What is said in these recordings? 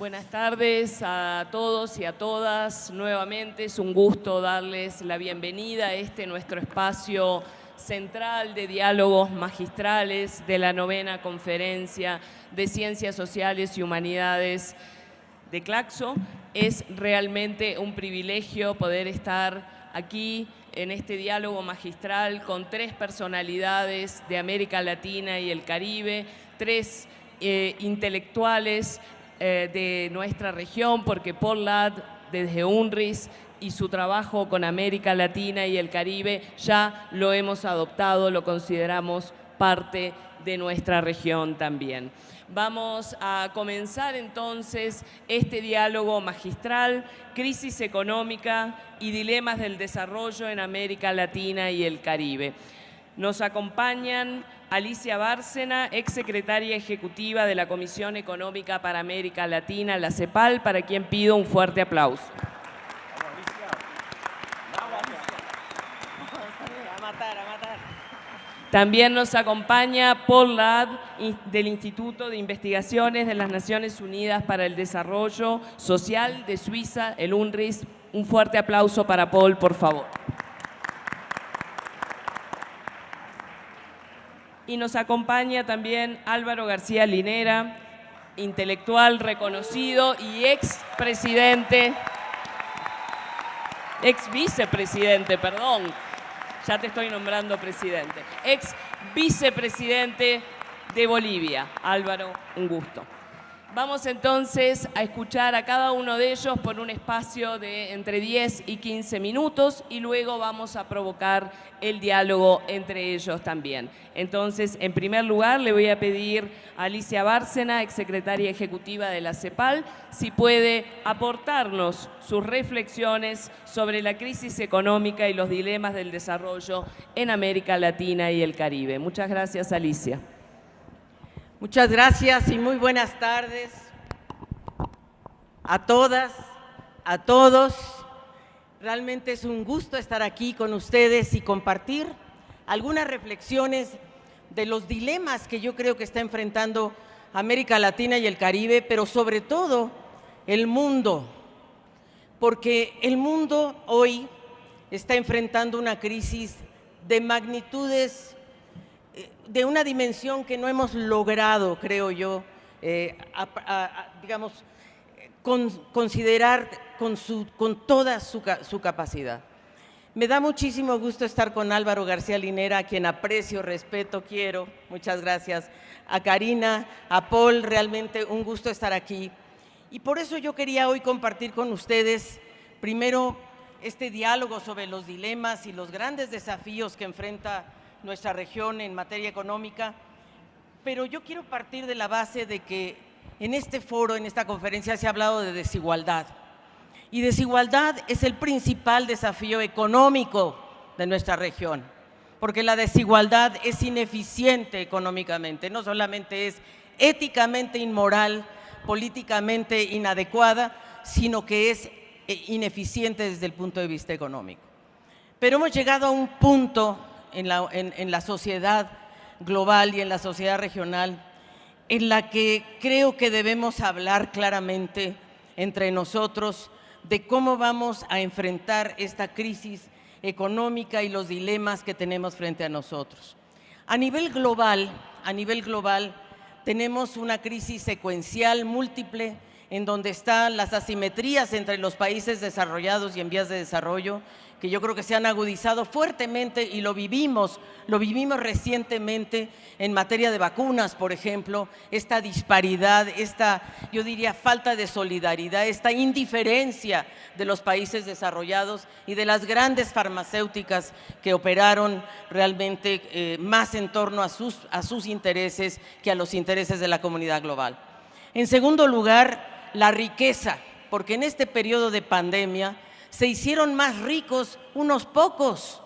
Buenas tardes a todos y a todas. Nuevamente es un gusto darles la bienvenida a este nuestro espacio central de diálogos magistrales de la novena conferencia de Ciencias Sociales y Humanidades de Claxo. Es realmente un privilegio poder estar aquí en este diálogo magistral con tres personalidades de América Latina y el Caribe, tres eh, intelectuales eh, de nuestra región, porque Paul Ladd desde UNRIS y su trabajo con América Latina y el Caribe ya lo hemos adoptado, lo consideramos parte de nuestra región también. Vamos a comenzar entonces este diálogo magistral, crisis económica y dilemas del desarrollo en América Latina y el Caribe. Nos acompañan Alicia Bárcena, exsecretaria ejecutiva de la Comisión Económica para América Latina, la CEPAL, para quien pido un fuerte aplauso. También nos acompaña Paul Ladd del Instituto de Investigaciones de las Naciones Unidas para el Desarrollo Social de Suiza, el UNRIS. Un fuerte aplauso para Paul, por favor. Y nos acompaña también Álvaro García Linera, intelectual reconocido y expresidente, ex vicepresidente, perdón, ya te estoy nombrando presidente, ex vicepresidente de Bolivia. Álvaro, un gusto. Vamos entonces a escuchar a cada uno de ellos por un espacio de entre 10 y 15 minutos y luego vamos a provocar el diálogo entre ellos también. Entonces, en primer lugar, le voy a pedir a Alicia Bárcena, exsecretaria ejecutiva de la CEPAL, si puede aportarnos sus reflexiones sobre la crisis económica y los dilemas del desarrollo en América Latina y el Caribe. Muchas gracias, Alicia. Muchas gracias y muy buenas tardes a todas, a todos. Realmente es un gusto estar aquí con ustedes y compartir algunas reflexiones de los dilemas que yo creo que está enfrentando América Latina y el Caribe, pero sobre todo el mundo, porque el mundo hoy está enfrentando una crisis de magnitudes de una dimensión que no hemos logrado, creo yo, eh, digamos, considerar con, su, con toda su, su, capacidad. Me da muchísimo gusto estar con Álvaro García Linera, a quien aprecio, respeto, quiero. Muchas gracias. A Karina, a Paul, realmente un gusto estar aquí. Y por eso yo quería hoy compartir con ustedes, primero, este diálogo sobre los dilemas y los grandes desafíos que enfrenta nuestra región en materia económica, pero yo quiero partir de la base de que en este foro, en esta conferencia, se ha hablado de desigualdad. Y desigualdad es el principal desafío económico de nuestra región, porque la desigualdad es ineficiente económicamente, no solamente es éticamente inmoral, políticamente inadecuada, sino que es eh, ineficiente desde el punto de vista económico. Pero hemos llegado a un punto en la, sociedad global y en la sociedad regional, en la que creo que debemos hablar claramente entre nosotros de cómo vamos a enfrentar esta crisis económica y los dilemas que tenemos frente a nosotros. A nivel global, a nivel global, tenemos una crisis secuencial múltiple en donde están las asimetrías entre los países desarrollados y en vías de desarrollo, que yo creo que se han agudizado fuertemente y lo vivimos, lo vivimos recientemente en materia de vacunas, por ejemplo, esta disparidad, esta, yo diría, falta de solidaridad, esta indiferencia de los países desarrollados y de las grandes farmacéuticas que operaron realmente eh, más en torno a sus, a sus intereses que a los intereses de la comunidad global. En segundo lugar, la riqueza, porque en este periodo de pandemia, se hicieron más ricos unos pocos,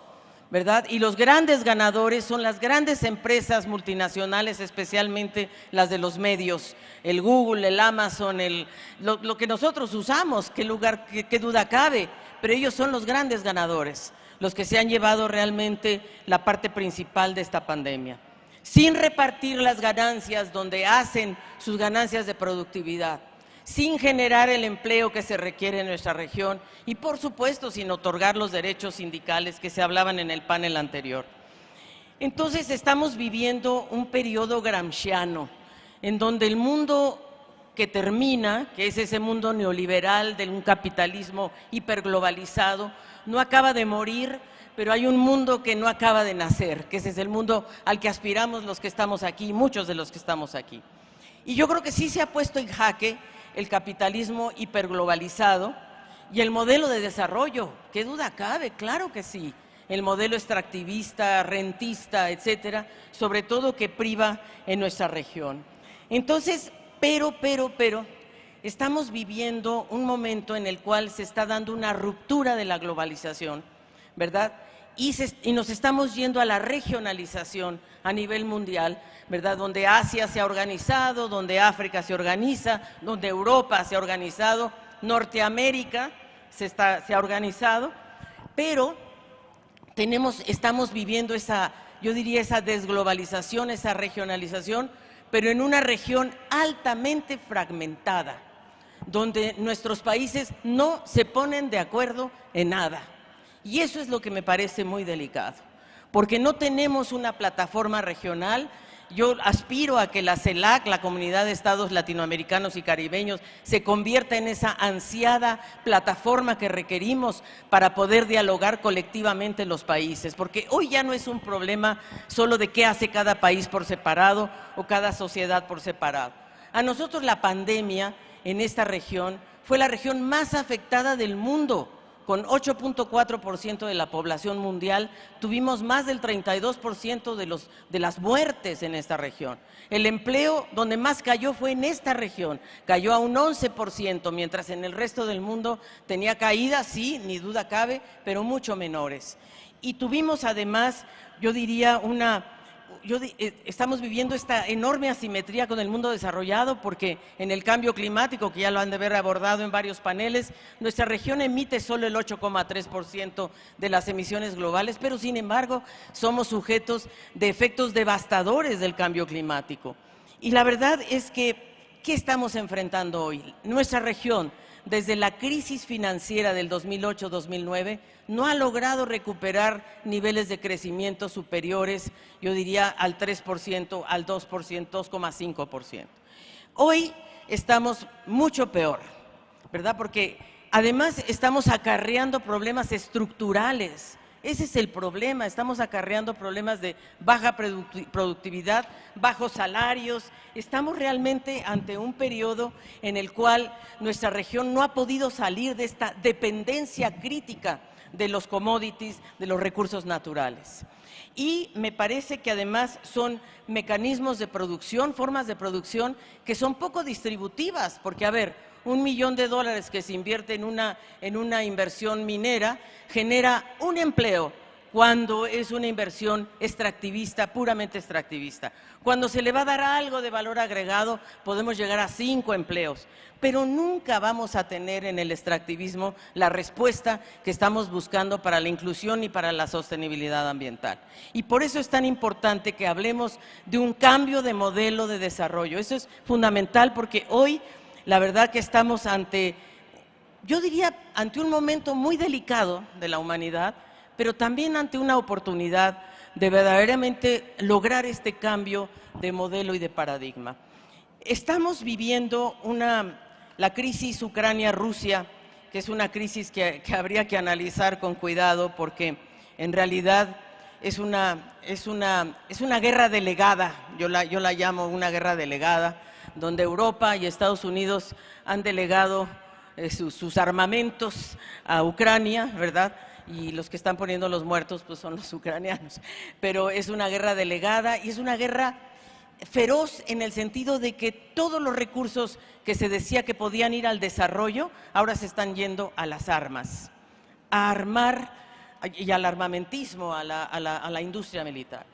¿verdad? Y los grandes ganadores son las grandes empresas multinacionales, especialmente las de los medios, el Google, el Amazon, el, lo, que nosotros usamos, qué lugar, qué duda cabe, pero ellos son los grandes ganadores, los que se han llevado realmente la parte principal de esta pandemia, sin repartir las ganancias donde hacen sus ganancias de productividad sin generar el empleo que se requiere en nuestra región y, por supuesto, sin otorgar los derechos sindicales que se hablaban en el panel anterior. Entonces, estamos viviendo un periodo gramsciano, en donde el mundo que termina, que es ese mundo neoliberal de un capitalismo hiperglobalizado, no acaba de morir, pero hay un mundo que no acaba de nacer, que ese es el mundo al que aspiramos los que estamos aquí, muchos de los que estamos aquí. Y yo creo que sí se ha puesto en jaque el capitalismo hiperglobalizado y el modelo de desarrollo. ¿Qué duda cabe? Claro que sí. El modelo extractivista, rentista, etcétera, sobre todo que priva en nuestra región. Entonces, pero, pero, pero, estamos viviendo un momento en el cual se está dando una ruptura de la globalización, ¿verdad? Y, y, nos estamos yendo a la regionalización a nivel mundial, ¿verdad? Donde Asia se ha organizado, donde África se organiza, donde Europa se ha organizado, Norteamérica se, está, se ha organizado, pero tenemos, estamos viviendo esa, yo diría, esa desglobalización, esa regionalización, pero en una región altamente fragmentada, donde nuestros países no se ponen de acuerdo en nada. Y eso es lo que me parece muy delicado, porque no tenemos una plataforma regional yo aspiro a que la CELAC, la Comunidad de Estados Latinoamericanos y Caribeños, se convierta en esa ansiada plataforma que requerimos para poder dialogar colectivamente los países, porque hoy ya no es un problema solo de qué hace cada país por separado o cada sociedad por separado. A nosotros la pandemia en esta región fue la región más afectada del mundo con 8.4% de la población mundial, tuvimos más del 32% de, los, de las muertes en esta región. El empleo donde más cayó fue en esta región, cayó a un 11%, mientras en el resto del mundo tenía caídas, sí, ni duda cabe, pero mucho menores. Y tuvimos además, yo diría, una eh, estamos viviendo esta enorme asimetría con el mundo desarrollado porque en el cambio climático, que ya lo han de haber abordado en varios paneles, nuestra región emite solo el 8,3% de las emisiones globales, pero sin embargo somos sujetos de efectos devastadores del cambio climático. Y la verdad es que, ¿qué estamos enfrentando hoy? Nuestra región, desde la crisis financiera del 2008-2009 no ha logrado recuperar niveles de crecimiento superiores, yo diría, al 3%, al 2%, 2,5%. Hoy estamos mucho peor, ¿verdad? Porque además estamos acarreando problemas estructurales ese es el problema, estamos acarreando problemas de baja productividad, bajos salarios, estamos realmente ante un periodo en el cual nuestra región no ha podido salir de esta dependencia crítica de los commodities, de los recursos naturales. Y me parece que además son mecanismos de producción, formas de producción que son poco distributivas, porque a ver, un millón de dólares que se invierte en una, en una inversión minera genera un empleo cuando es una inversión extractivista, puramente extractivista. Cuando se le va a dar algo de valor agregado, podemos llegar a cinco empleos, pero nunca vamos a tener en el extractivismo la respuesta que estamos buscando para la inclusión y para la sostenibilidad ambiental. Y por eso es tan importante que hablemos de un cambio de modelo de desarrollo. Eso es fundamental porque hoy la verdad que estamos ante, yo diría, ante un momento muy delicado de la humanidad, pero también ante una oportunidad de verdaderamente lograr este cambio de modelo y de paradigma. Estamos viviendo una, la crisis Ucrania-Rusia, que es una crisis que, habría que analizar con cuidado porque en realidad es una, es una, es una guerra delegada, yo la, yo la llamo una guerra delegada, donde Europa y Estados Unidos han delegado eh, sus, armamentos a Ucrania, ¿verdad? Y los que están poniendo los muertos pues son los ucranianos. Pero es una guerra delegada y es una guerra feroz en el sentido de que todos los recursos que se decía que podían ir al desarrollo, ahora se están yendo a las armas, a armar y al armamentismo, a la industria militar.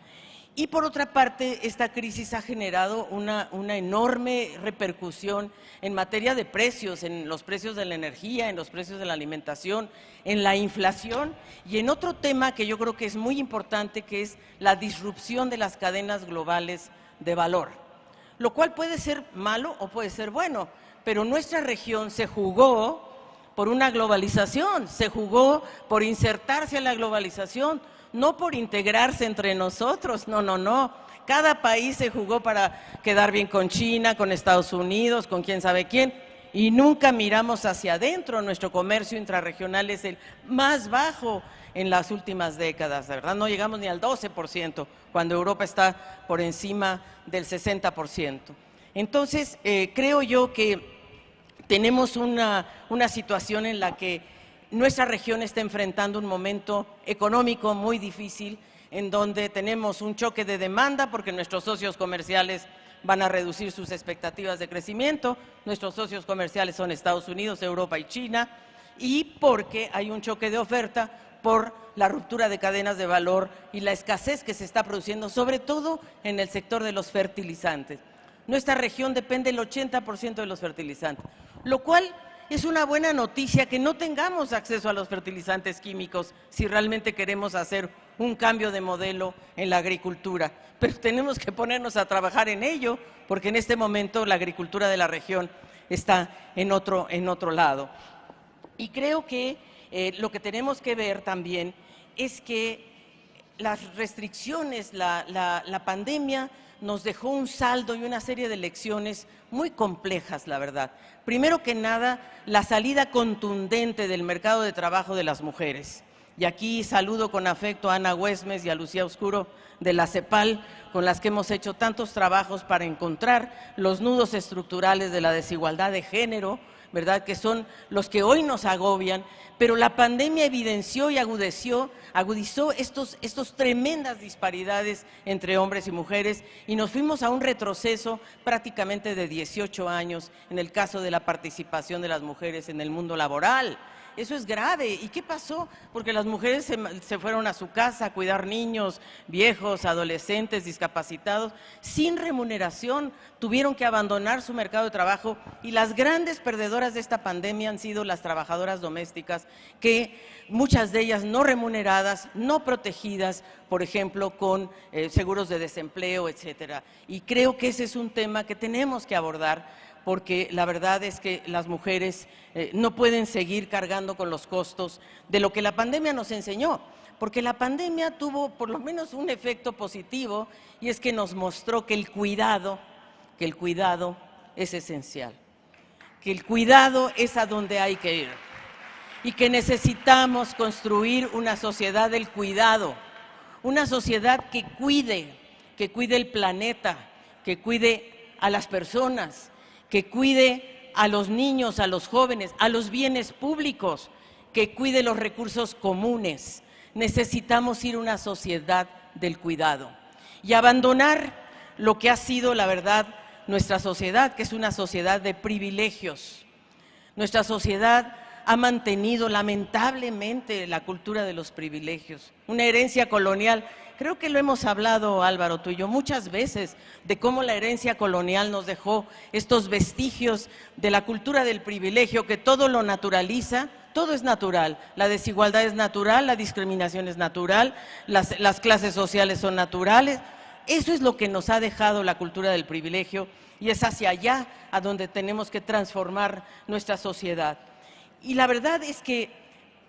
Y por otra parte, esta crisis ha generado una, enorme repercusión en materia de precios, en los precios de la energía, en los precios de la alimentación, en la inflación y en otro tema que yo creo que es muy importante, que es la disrupción de las cadenas globales de valor. lo cual puede ser malo o puede ser bueno, pero nuestra región se jugó por una globalización, se jugó por insertarse en la globalización, no por integrarse entre nosotros, no, no, no. Cada país se jugó para quedar bien con China, con Estados Unidos, con quién sabe quién, y nunca miramos hacia adentro. Nuestro comercio intrarregional es el más bajo en las últimas décadas, ¿verdad? No llegamos ni al 12%, cuando Europa está por encima del 60%. Entonces, eh, creo yo que tenemos una, una situación en la que nuestra región está enfrentando un momento económico muy difícil, en donde tenemos un choque de demanda porque nuestros socios comerciales van a reducir sus expectativas de crecimiento, nuestros socios comerciales son Estados Unidos, Europa y China, y porque hay un choque de oferta por la ruptura de cadenas de valor y la escasez que se está produciendo, sobre todo en el sector de los fertilizantes. Nuestra región depende el 80% de los fertilizantes, lo cual es una buena noticia que no tengamos acceso a los fertilizantes químicos si realmente queremos hacer un cambio de modelo en la agricultura. Pero tenemos que ponernos a trabajar en ello, porque en este momento la agricultura de la región está en otro, en otro lado. Y creo que eh, lo que tenemos que ver también es que las restricciones, la, la pandemia nos dejó un saldo y una serie de lecciones muy complejas, la verdad. Primero que nada, la salida contundente del mercado de trabajo de las mujeres. Y aquí saludo con afecto a Ana Huesmes y a Lucía Oscuro de la CEPAL, con las que hemos hecho tantos trabajos para encontrar los nudos estructurales de la desigualdad de género, ¿verdad? Que son los que hoy nos agobian, pero la pandemia evidenció y agudeció, agudizó estos, estos tremendas disparidades entre hombres y mujeres y nos fuimos a un retroceso prácticamente de 18 años en el caso de la participación de las mujeres en el mundo laboral. Eso es grave. ¿Y qué pasó? Porque las mujeres se, fueron a su casa a cuidar niños, viejos, adolescentes, discapacitados, sin remuneración, tuvieron que abandonar su mercado de trabajo y las grandes perdedoras de esta pandemia han sido las trabajadoras domésticas, que muchas de ellas no remuneradas, no protegidas, por ejemplo, con eh, seguros de desempleo, etcétera. Y creo que ese es un tema que tenemos que abordar porque la verdad es que las mujeres eh, no pueden seguir cargando con los costos de lo que la pandemia nos enseñó, porque la pandemia tuvo por lo menos un efecto positivo y es que nos mostró que el cuidado, que el cuidado es esencial, que el cuidado es a donde hay que ir y que necesitamos construir una sociedad del cuidado, una sociedad que cuide, que cuide el planeta, que cuide a las personas, que cuide a los niños, a los jóvenes, a los bienes públicos, que cuide los recursos comunes. Necesitamos ir a una sociedad del cuidado y abandonar lo que ha sido, la verdad, nuestra sociedad, que es una sociedad de privilegios. Nuestra sociedad ha mantenido lamentablemente la cultura de los privilegios, una herencia colonial Creo que lo hemos hablado, Álvaro, tú y yo, muchas veces, de cómo la herencia colonial nos dejó estos vestigios de la cultura del privilegio, que todo lo naturaliza, todo es natural. La desigualdad es natural, la discriminación es natural, las, las clases sociales son naturales. Eso es lo que nos ha dejado la cultura del privilegio y es hacia allá a donde tenemos que transformar nuestra sociedad. Y la verdad es que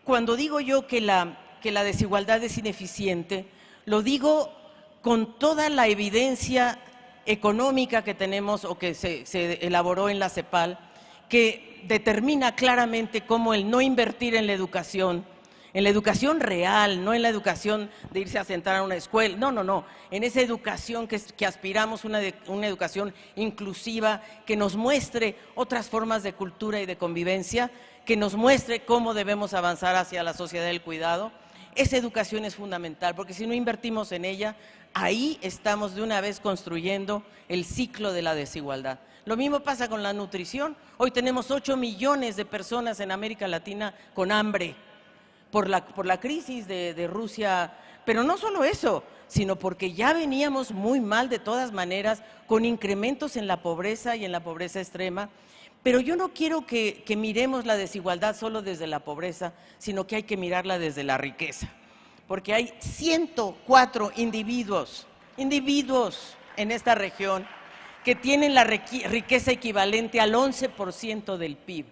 cuando digo yo que la desigualdad es ineficiente, lo digo con toda la evidencia económica que tenemos o que se, elaboró en la CEPAL, que determina claramente cómo el no invertir en la educación, en la educación real, no en la educación de irse a sentar a una escuela, no, no, no, en esa educación que, aspiramos, una educación inclusiva, que nos muestre otras formas de cultura y de convivencia, que nos muestre cómo debemos avanzar hacia la sociedad del cuidado, esa educación es fundamental, porque si no invertimos en ella, ahí estamos de una vez construyendo el ciclo de la desigualdad. Lo mismo pasa con la nutrición. Hoy tenemos 8 millones de personas en América Latina con hambre por la, crisis de Rusia, pero no solo eso, sino porque ya veníamos muy mal de todas maneras, con incrementos en la pobreza y en la pobreza extrema, pero yo no quiero que, miremos la desigualdad solo desde la pobreza, sino que hay que mirarla desde la riqueza. Porque hay 104 individuos, individuos en esta región que tienen la riqueza equivalente al 11% del PIB.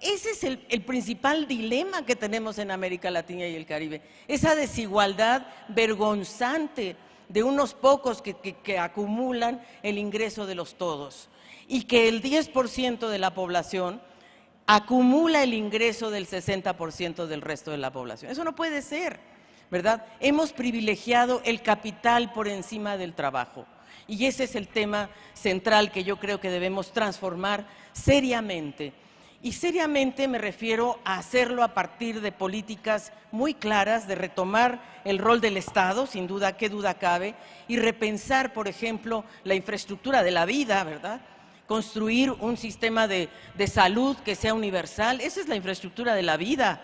Ese es el, principal dilema que tenemos en América Latina y el Caribe, esa desigualdad vergonzante de unos pocos que, acumulan el ingreso de los todos y que el 10% de la población acumula el ingreso del 60% del resto de la población. Eso no puede ser, ¿verdad? Hemos privilegiado el capital por encima del trabajo. Y ese es el tema central que yo creo que debemos transformar seriamente. Y seriamente me refiero a hacerlo a partir de políticas muy claras, de retomar el rol del Estado, sin duda, qué duda cabe, y repensar, por ejemplo, la infraestructura de la vida, ¿verdad? Construir un sistema de, de salud que sea universal, esa es la infraestructura de la vida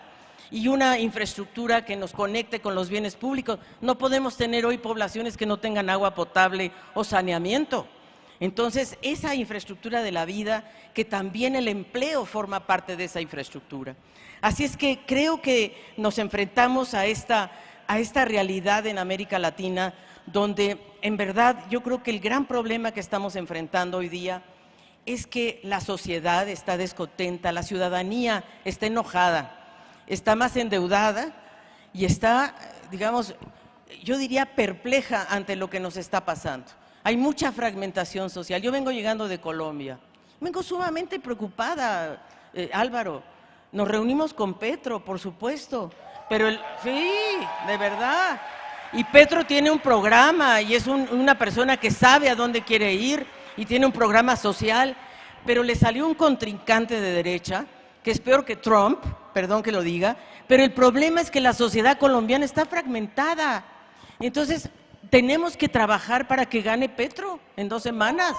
y una infraestructura que nos conecte con los bienes públicos. No podemos tener hoy poblaciones que no tengan agua potable o saneamiento. Entonces, esa infraestructura de la vida, que también el empleo forma parte de esa infraestructura. Así es que creo que nos enfrentamos a esta, a esta realidad en América Latina, donde en verdad yo creo que el gran problema que estamos enfrentando hoy día es que la sociedad está descontenta, la ciudadanía está enojada, está más endeudada y está, digamos, yo diría perpleja ante lo que nos está pasando. Hay mucha fragmentación social. Yo vengo llegando de Colombia. Vengo sumamente preocupada, eh, Álvaro. Nos reunimos con Petro, por supuesto. Pero el, sí, de verdad. Y Petro tiene un programa y es una persona que sabe a dónde quiere ir y tiene un programa social. Pero le salió un contrincante de derecha, que es peor que Trump, perdón que lo diga, pero el problema es que la sociedad colombiana está fragmentada. Entonces, tenemos que trabajar para que gane Petro en dos semanas.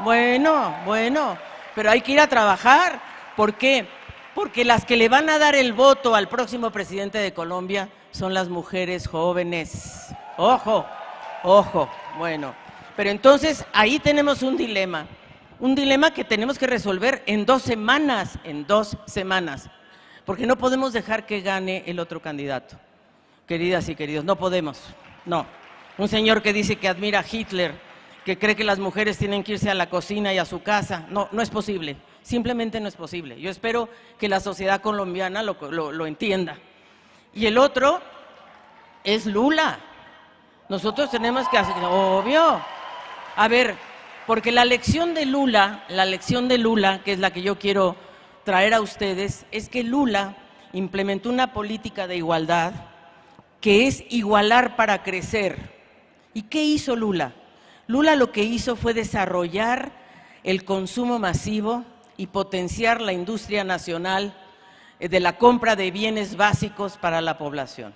Bueno, bueno, pero hay que ir a trabajar. ¿Por qué? Porque las que le van a dar el voto al próximo presidente de Colombia son las mujeres jóvenes. Ojo, ojo, bueno. Pero entonces ahí tenemos un dilema, un dilema que tenemos que resolver en dos semanas, en dos semanas porque no podemos dejar que gane el otro candidato. Queridas y queridos, no podemos, no. Un señor que dice que admira a Hitler, que cree que las mujeres tienen que irse a la cocina y a su casa, no, no es posible, simplemente no es posible. Yo espero que la sociedad colombiana lo, lo entienda. Y el otro es Lula. Nosotros tenemos que hacer, obvio. A ver, porque la lección de Lula, la lección de Lula, que es la que yo quiero traer a ustedes es que Lula implementó una política de igualdad que es igualar para crecer. ¿Y qué hizo Lula? Lula lo que hizo fue desarrollar el consumo masivo y potenciar la industria nacional eh, de la compra de bienes básicos para la población.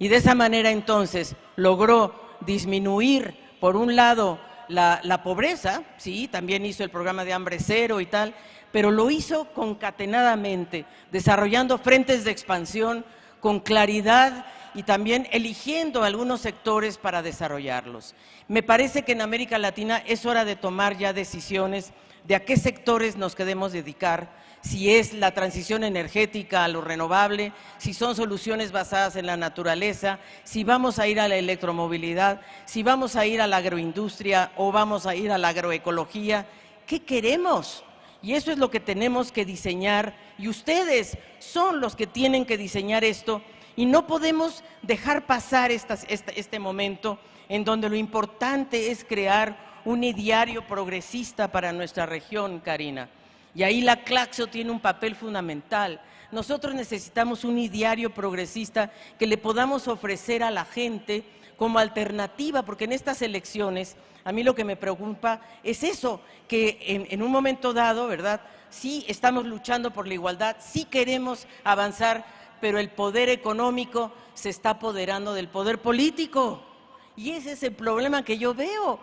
Y de esa manera entonces logró disminuir, por un lado, la, pobreza, sí, también hizo el programa de hambre cero y tal, pero lo hizo concatenadamente, desarrollando frentes de expansión con claridad y también eligiendo algunos sectores para desarrollarlos. Me parece que en América Latina es hora de tomar ya decisiones de a qué sectores nos queremos dedicar, si es la transición energética a lo renovable, si son soluciones basadas en la naturaleza, si vamos a ir a la electromovilidad, si vamos a ir a la agroindustria o vamos a ir a la agroecología. ¿Qué queremos? Y eso es lo que tenemos que diseñar y ustedes son los que tienen que diseñar esto y no podemos dejar pasar este, momento en donde lo importante es crear un ideario progresista para nuestra región, Karina. Y ahí la Claxo tiene un papel fundamental. Nosotros necesitamos un ideario progresista que le podamos ofrecer a la gente como alternativa, porque en estas elecciones a mí lo que me preocupa es eso, que en, un momento dado, ¿verdad? Sí estamos luchando por la igualdad, sí queremos avanzar, pero el poder económico se está apoderando del poder político. Y ese es el problema que yo veo,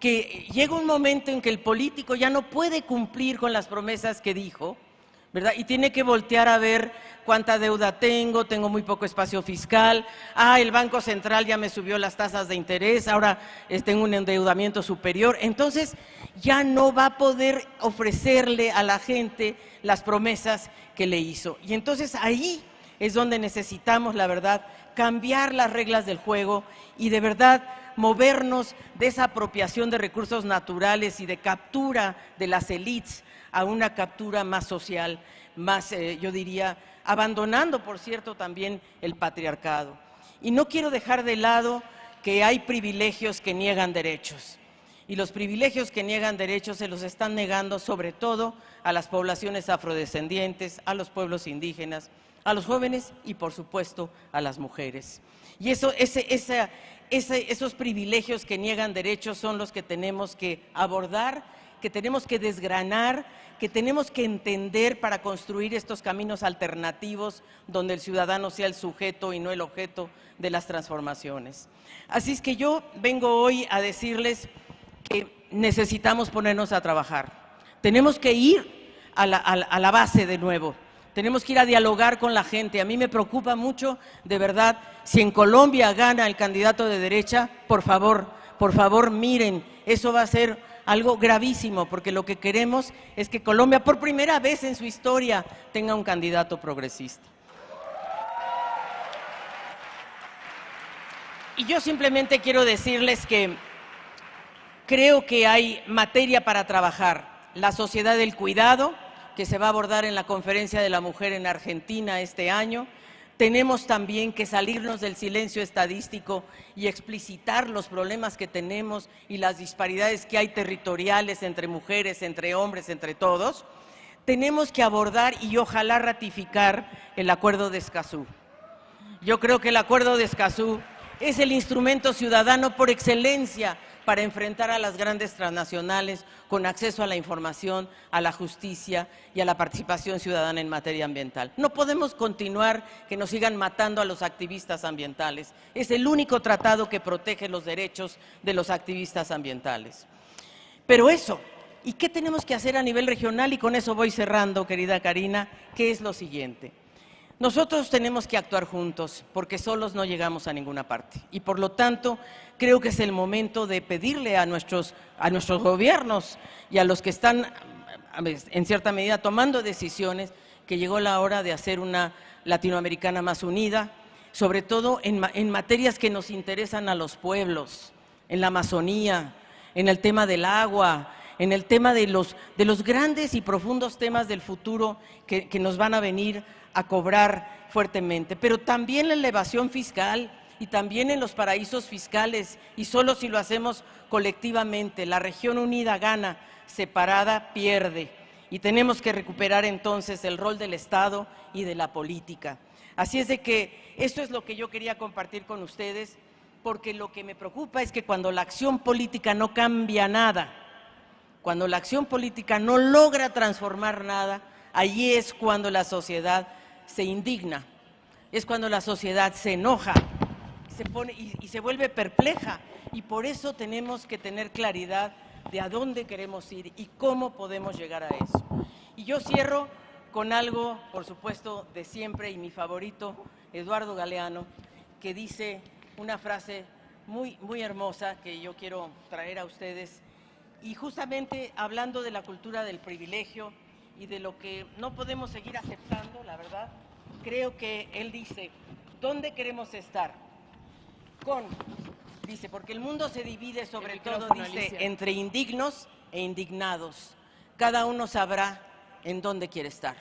que llega un momento en que el político ya no puede cumplir con las promesas que dijo, ¿verdad? Y tiene que voltear a ver cuánta deuda tengo, tengo muy poco espacio fiscal, ah, el Banco Central ya me subió las tasas de interés, ahora eh, tengo un endeudamiento superior. Entonces, ya no va a poder ofrecerle a la gente las promesas que le hizo. Y entonces ahí es donde necesitamos, la verdad, cambiar las reglas del juego y de verdad movernos de esa apropiación de recursos naturales y de captura de las élites a una captura más social, más, eh, yo diría, abandonando, por cierto, también el patriarcado. Y no quiero dejar de lado que hay privilegios que niegan derechos. Y los privilegios que niegan derechos se los están negando sobre todo a las poblaciones afrodescendientes, a los pueblos indígenas, a los jóvenes y por supuesto a las mujeres. Y eso, esos privilegios que niegan derechos son los que tenemos que abordar, que tenemos que desgranar, que tenemos que entender para construir estos caminos alternativos donde el ciudadano sea el sujeto y no el objeto de las transformaciones. Así es que yo vengo hoy a decirles que necesitamos ponernos a trabajar. Tenemos que ir a la, base de nuevo. Tenemos que ir a dialogar con la gente. A mí me preocupa mucho, de verdad, si en Colombia gana el candidato de derecha, por favor, por favor, miren, eso va a ser algo gravísimo, porque lo que queremos es que Colombia, por primera vez en su historia, tenga un candidato progresista. Y yo simplemente quiero decirles que creo que hay materia para trabajar. La sociedad del cuidado, que se va a abordar en la Conferencia de la Mujer en Argentina este año, tenemos también que salirnos del silencio estadístico y explicitar los problemas que tenemos y las disparidades que hay territoriales entre mujeres, entre hombres, entre todos. Tenemos que abordar y ojalá ratificar el Acuerdo de Escazú. Yo creo que el Acuerdo de Escazú es el instrumento ciudadano por excelencia para enfrentar a las grandes transnacionales con acceso a la información, a la justicia y a la participación ciudadana en materia ambiental. No podemos continuar que nos sigan matando a los activistas ambientales. Es el único tratado que protege los derechos de los activistas ambientales. Pero eso, ¿y qué tenemos que hacer a nivel regional? Y con eso voy cerrando, querida Karina, que es lo siguiente. Nosotros tenemos que actuar juntos porque solos no llegamos a ninguna parte. Y por lo tanto creo que es el momento de pedirle a nuestros, a nuestros gobiernos y a los que están en cierta medida tomando decisiones que llegó la hora de hacer una latinoamericana más unida, sobre todo en, materias que nos interesan a los pueblos, en la Amazonía, en el tema del agua, en el tema de los, de los grandes y profundos temas del futuro que nos van a venir a cobrar fuertemente, pero también la elevación fiscal y también en los paraísos fiscales, y solo si lo hacemos colectivamente, la región unida gana, separada pierde, y tenemos que recuperar entonces el rol del Estado y de la política. Así es de que esto es lo que yo quería compartir con ustedes, porque lo que me preocupa es que cuando la acción política no cambia nada, cuando la acción política no logra transformar nada, allí es cuando la sociedad se indigna, es cuando la sociedad se enoja se pone, y, se vuelve perpleja. Y por eso tenemos que tener claridad de a dónde queremos ir y cómo podemos llegar a eso. Y yo cierro con algo, por supuesto, de siempre y mi favorito, Eduardo Galeano, que dice una frase muy, muy hermosa que yo quiero traer a ustedes. Y justamente hablando de la cultura del privilegio, y de lo que no podemos seguir aceptando, la verdad, creo que él dice, ¿dónde queremos estar? Con, dice, porque el mundo se divide sobre todo, dice, entre indignos e indignados. Cada uno sabrá en dónde quiere estar.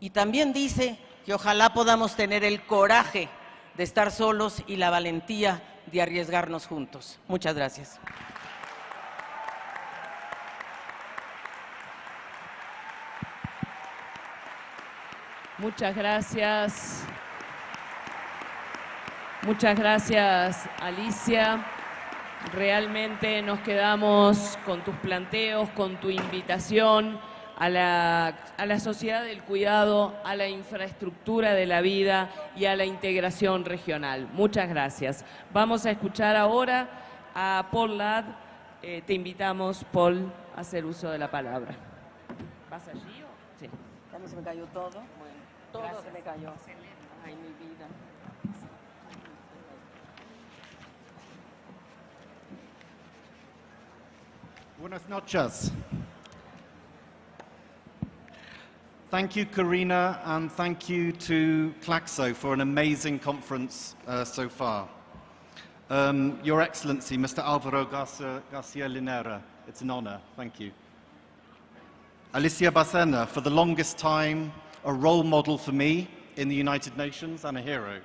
Y también dice que ojalá podamos tener el coraje de estar solos y la valentía de arriesgarnos juntos. Muchas gracias. Muchas gracias. Muchas gracias, Alicia. Realmente nos quedamos con tus planteos, con tu invitación a la, a la, sociedad del cuidado, a la infraestructura de la vida y a la integración regional. Muchas gracias. Vamos a escuchar ahora a Paul Ladd. Eh, te invitamos, Paul, a hacer uso de la palabra. ¿Vas allí o? Sí. Se me cayó todo. Todo se me cayó. Ay, mi vida. Buenas noches. Thank you, Karina, and thank you to Claxo for an amazing conference uh, so far. Um, Your Excellency, Mr. Alvaro Garcia, Garcia Linera, it's an honor. Thank you. Alicia Bacena, for the longest time, a role model for me in the United Nations and a hero.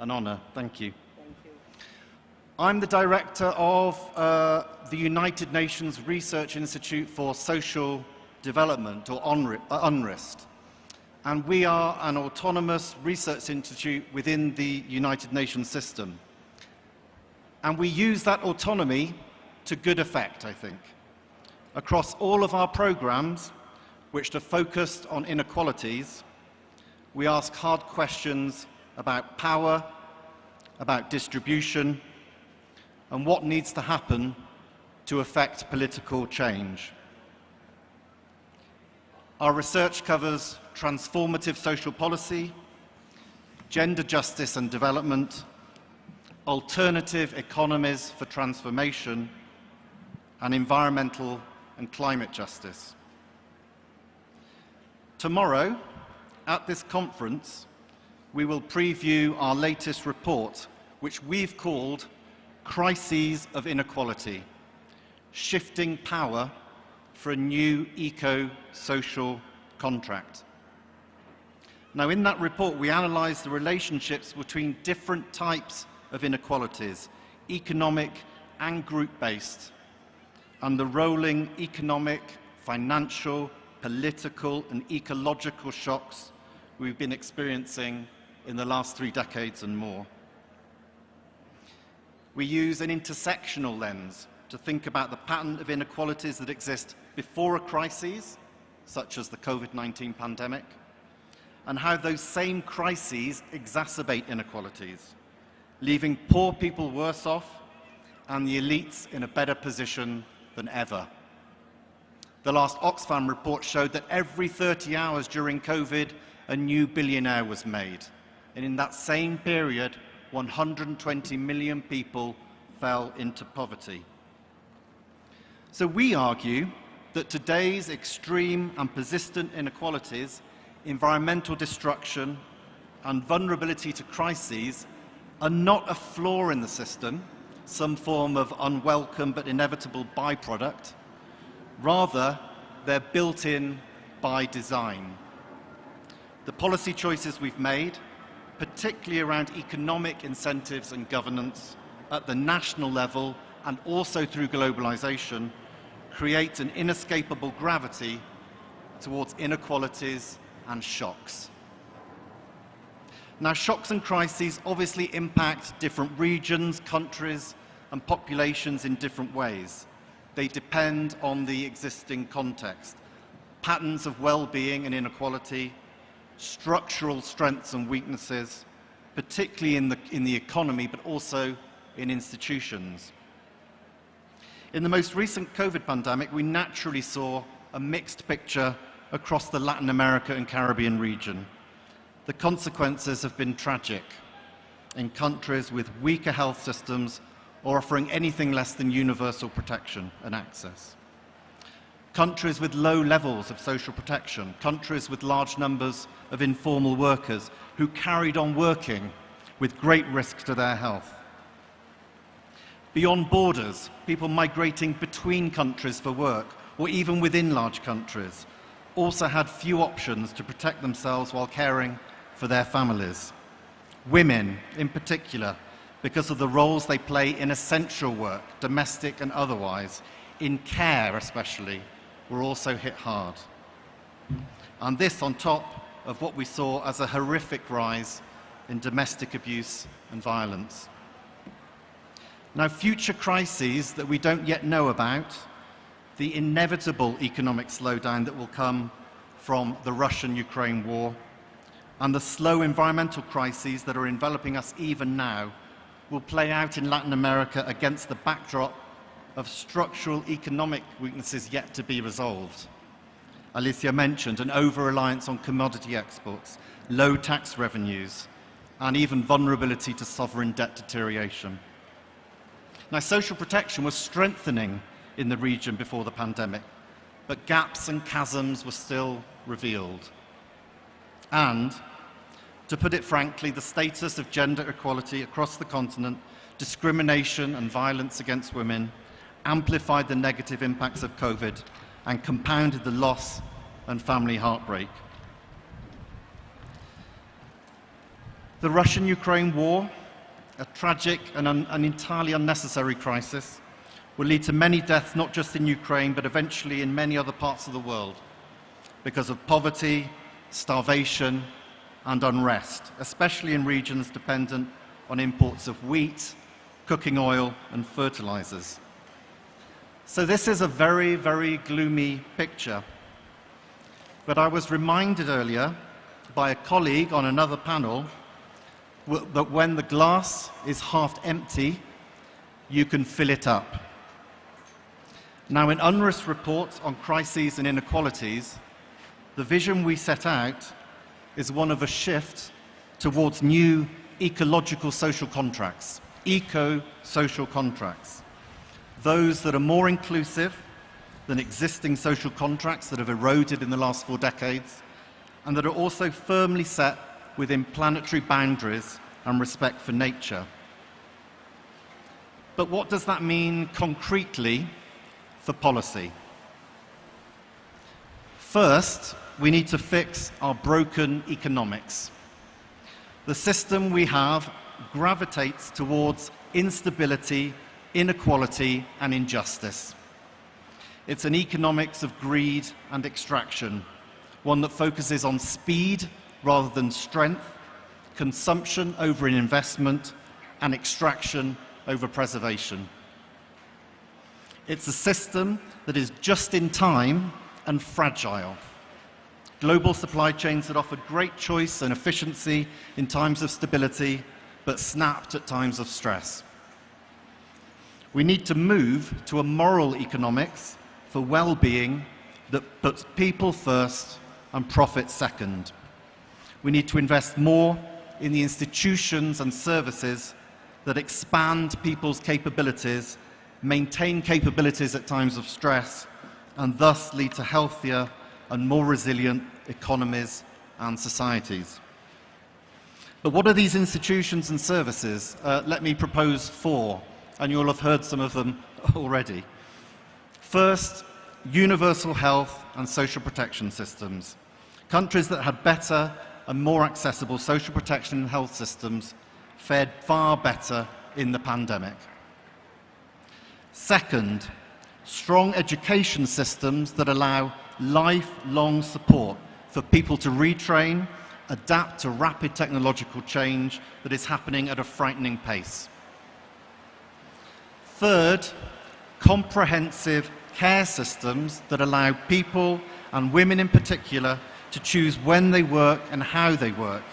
An honor. Thank you. I'm the director of uh, the United Nations Research Institute for Social Development, or uh, UNRIST. And we are an autonomous research institute within the United Nations system. And we use that autonomy to good effect, I think. Across all of our programs, which are focused on inequalities, we ask hard questions about power, about distribution, and what needs to happen to affect political change. Our research covers transformative social policy, gender justice and development, alternative economies for transformation, and environmental and climate justice. Tomorrow, at this conference, we will preview our latest report, which we've called Crises of Inequality Shifting Power for a New Eco Social Contract. Now, in that report, we analyse the relationships between different types of inequalities, economic and group based, and the rolling economic, financial, political, and ecological shocks we've been experiencing in the last three decades and more. We use an intersectional lens to think about the pattern of inequalities that exist before a crisis, such as the COVID 19 pandemic, and how those same crises exacerbate inequalities, leaving poor people worse off and the elites in a better position than ever. The last Oxfam report showed that every 30 hours during COVID, a new billionaire was made. And in that same period, 120 million people fell into poverty. So we argue that today's extreme and persistent inequalities, environmental destruction, and vulnerability to crises are not a flaw in the system, some form of unwelcome but inevitable byproduct. Rather, they're built in by design. The policy choices we've made, particularly around economic incentives and governance at the national level and also through globalization, create an inescapable gravity towards inequalities and shocks. Now, shocks and crises obviously impact different regions, countries, and populations in different ways. They depend on the existing context, patterns of well-being and inequality, structural strengths and weaknesses, particularly in the, in the economy, but also in institutions. In the most recent COVID pandemic, we naturally saw a mixed picture across the Latin America and Caribbean region. The consequences have been tragic in countries with weaker health systems or offering anything less than universal protection and access. Countries with low levels of social protection, countries with large numbers of informal workers who carried on working with great risk to their health. Beyond borders, people migrating between countries for work or even within large countries also had few options to protect themselves while caring for their families. Women, in particular, because of the roles they play in essential work, domestic and otherwise, in care especially, were also hit hard. And this on top of what we saw as a horrific rise in domestic abuse and violence. Now, future crises that we don't yet know about, the inevitable economic slowdown that will come from the Russian-Ukraine war, and the slow environmental crises that are enveloping us even now will play out in Latin America against the backdrop of structural economic weaknesses yet to be resolved. Alicia mentioned an over-reliance on commodity exports, low tax revenues, and even vulnerability to sovereign debt deterioration. Now, social protection was strengthening in the region before the pandemic, but gaps and chasms were still revealed. And To put it frankly, the status of gender equality across the continent, discrimination and violence against women, amplified the negative impacts of COVID and compounded the loss and family heartbreak. The Russian-Ukraine war, a tragic and un an entirely unnecessary crisis, will lead to many deaths not just in Ukraine but eventually in many other parts of the world because of poverty, starvation and unrest, especially in regions dependent on imports of wheat, cooking oil and fertilizers. So this is a very, very gloomy picture. But I was reminded earlier by a colleague on another panel that when the glass is half empty, you can fill it up. Now, in UNRWA's report on crises and inequalities, the vision we set out is one of a shift towards new ecological social contracts, eco-social contracts those that are more inclusive than existing social contracts that have eroded in the last four decades, and that are also firmly set within planetary boundaries and respect for nature. But what does that mean concretely for policy? First, we need to fix our broken economics. The system we have gravitates towards instability inequality and injustice. It's an economics of greed and extraction, one that focuses on speed rather than strength, consumption over investment, and extraction over preservation. It's a system that is just in time and fragile. Global supply chains that offered great choice and efficiency in times of stability, but snapped at times of stress. We need to move to a moral economics for well-being that puts people first and profit second. We need to invest more in the institutions and services that expand people's capabilities, maintain capabilities at times of stress, and thus lead to healthier and more resilient economies and societies. But what are these institutions and services? Uh, let me propose four and you'll have heard some of them already. First, universal health and social protection systems. Countries that had better and more accessible social protection and health systems fared far better in the pandemic. Second, strong education systems that allow lifelong support for people to retrain, adapt to rapid technological change that is happening at a frightening pace. Third, comprehensive care systems that allow people, and women in particular, to choose when they work and how they work,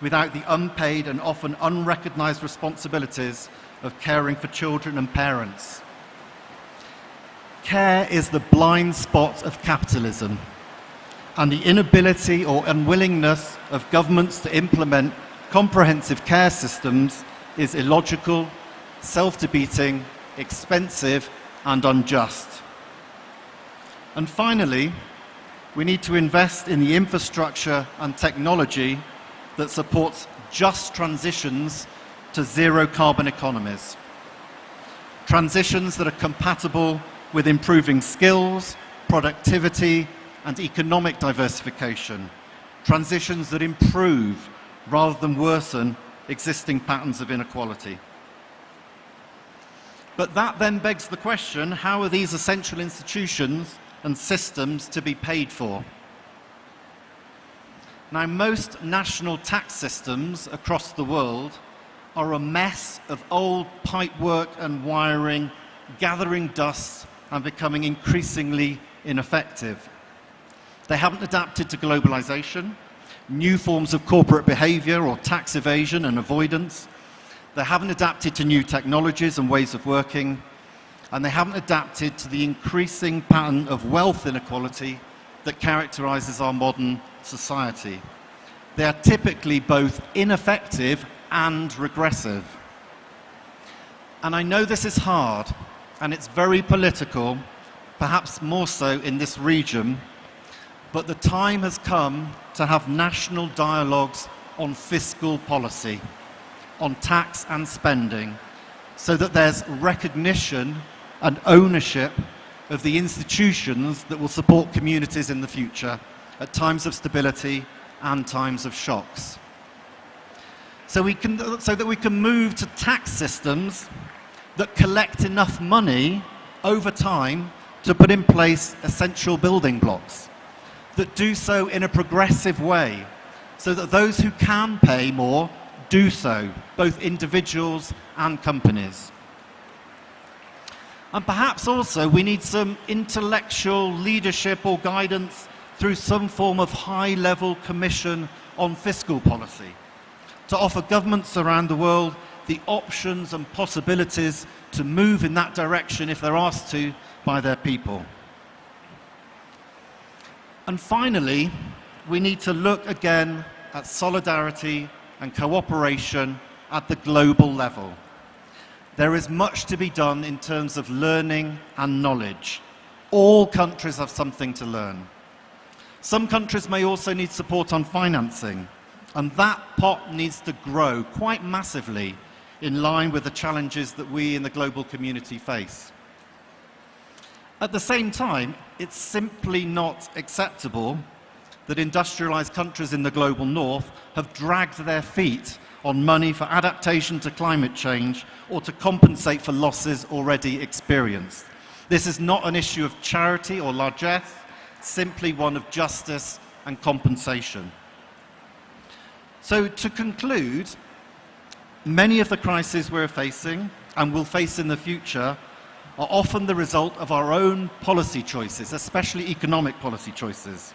without the unpaid and often unrecognised responsibilities of caring for children and parents. Care is the blind spot of capitalism, and the inability or unwillingness of governments to implement comprehensive care systems is illogical, self-defeating expensive and unjust. And finally, we need to invest in the infrastructure and technology that supports just transitions to zero carbon economies. Transitions that are compatible with improving skills, productivity and economic diversification. Transitions that improve rather than worsen existing patterns of inequality. But that then begs the question, how are these essential institutions and systems to be paid for? Now, most national tax systems across the world are a mess of old pipework and wiring, gathering dust and becoming increasingly ineffective. They haven't adapted to globalization, new forms of corporate behavior or tax evasion and avoidance, they haven't adapted to new technologies and ways of working, and they haven't adapted to the increasing pattern of wealth inequality that characterizes our modern society. They are typically both ineffective and regressive. And I know this is hard, and it's very political, perhaps more so in this region, but the time has come to have national dialogues on fiscal policy, on tax and spending, so that there's recognition and ownership of the institutions that will support communities in the future at times of stability and times of shocks. So, we can, so that we can move to tax systems that collect enough money over time to put in place essential building blocks, that do so in a progressive way, so that those who can pay more do so, both individuals and companies. And perhaps also we need some intellectual leadership or guidance through some form of high-level commission on fiscal policy to offer governments around the world the options and possibilities to move in that direction if they're asked to by their people. And finally, we need to look again at solidarity and cooperation at the global level. There is much to be done in terms of learning and knowledge. All countries have something to learn. Some countries may also need support on financing, and that pot needs to grow quite massively in line with the challenges that we in the global community face. At the same time, it's simply not acceptable that industrialized countries in the global north have dragged their feet on money for adaptation to climate change or to compensate for losses already experienced. This is not an issue of charity or largesse, simply one of justice and compensation. So to conclude, many of the crises we're facing and will face in the future are often the result of our own policy choices, especially economic policy choices.